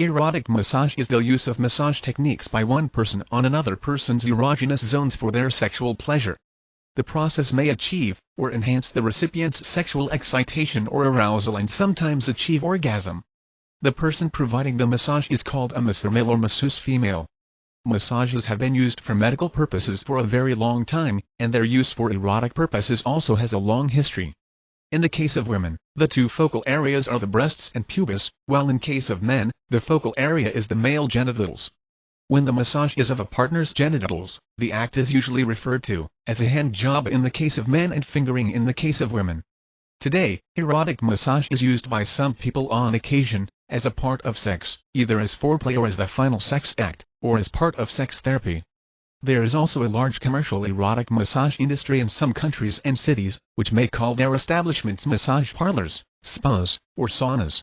Erotic massage is the use of massage techniques by one person on another person's erogenous zones for their sexual pleasure. The process may achieve, or enhance the recipient's sexual excitation or arousal and sometimes achieve orgasm. The person providing the massage is called a masseur male or masseuse female. Massages have been used for medical purposes for a very long time, and their use for erotic purposes also has a long history. In the case of women, the two focal areas are the breasts and pubis, while in case of men, the focal area is the male genitals. When the massage is of a partner's genitals, the act is usually referred to as a hand job in the case of men and fingering in the case of women. Today, erotic massage is used by some people on occasion, as a part of sex, either as foreplay or as the final sex act, or as part of sex therapy. There is also a large commercial erotic massage industry in some countries and cities, which may call their establishments massage parlors, spas, or saunas.